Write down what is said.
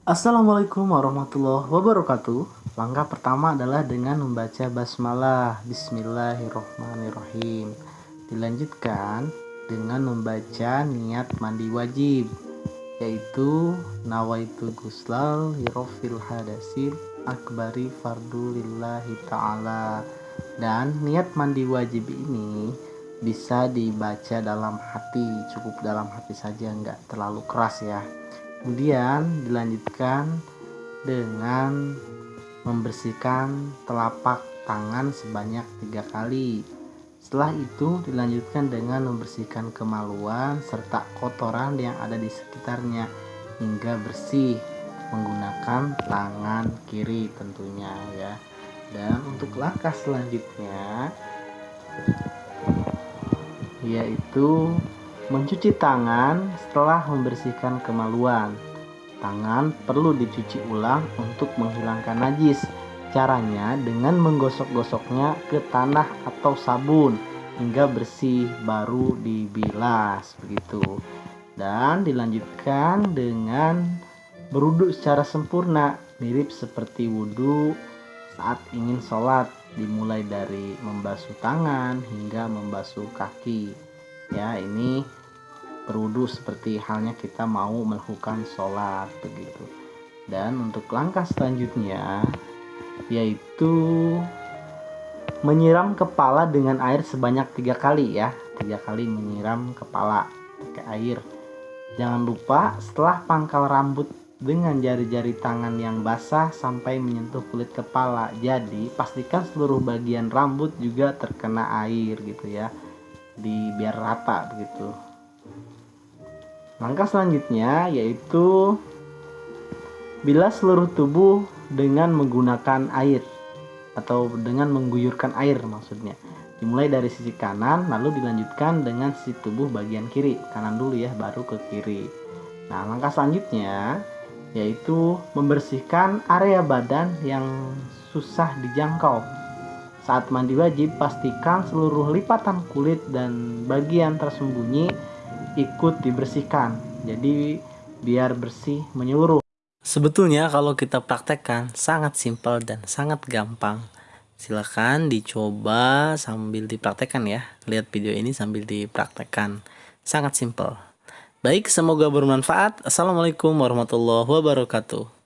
Assalamualaikum warahmatullahi wabarakatuh. Langkah pertama adalah dengan membaca basmalah Bismillahirrohmanirrohim. Dilanjutkan dengan membaca niat mandi wajib yaitu nawaitu guslal hirofil hadasil akbari fardu lillahi ta'ala dan niat mandi wajib ini bisa dibaca dalam hati cukup dalam hati saja nggak terlalu keras ya kemudian dilanjutkan dengan membersihkan telapak tangan sebanyak tiga kali. Setelah itu dilanjutkan dengan membersihkan kemaluan serta kotoran yang ada di sekitarnya hingga bersih menggunakan tangan kiri tentunya ya. Dan untuk langkah selanjutnya yaitu Mencuci tangan setelah membersihkan kemaluan. Tangan perlu dicuci ulang untuk menghilangkan najis. Caranya dengan menggosok-gosoknya ke tanah atau sabun hingga bersih baru dibilas begitu. Dan dilanjutkan dengan beruduk secara sempurna mirip seperti wudhu saat ingin sholat dimulai dari membasuh tangan hingga membasuh kaki ya ini berwudu seperti halnya kita mau melakukan sholat begitu. Dan untuk langkah selanjutnya yaitu menyiram kepala dengan air sebanyak tiga kali ya. Tiga kali menyiram kepala pakai air. Jangan lupa setelah pangkal rambut dengan jari-jari tangan yang basah sampai menyentuh kulit kepala. Jadi pastikan seluruh bagian rambut juga terkena air gitu ya. Di biar rata begitu Langkah selanjutnya yaitu bilas seluruh tubuh dengan menggunakan air atau dengan mengguyurkan air maksudnya. Dimulai dari sisi kanan lalu dilanjutkan dengan sisi tubuh bagian kiri. Kanan dulu ya baru ke kiri. Nah, langkah selanjutnya yaitu membersihkan area badan yang susah dijangkau. Saat mandi wajib pastikan seluruh lipatan kulit dan bagian tersembunyi ikut dibersihkan. Jadi biar bersih menyeluruh. Sebetulnya kalau kita praktekkan sangat simpel dan sangat gampang. Silahkan dicoba sambil dipraktekkan ya. Lihat video ini sambil dipraktekkan. Sangat simpel. Baik, semoga bermanfaat. Assalamualaikum warahmatullahi wabarakatuh.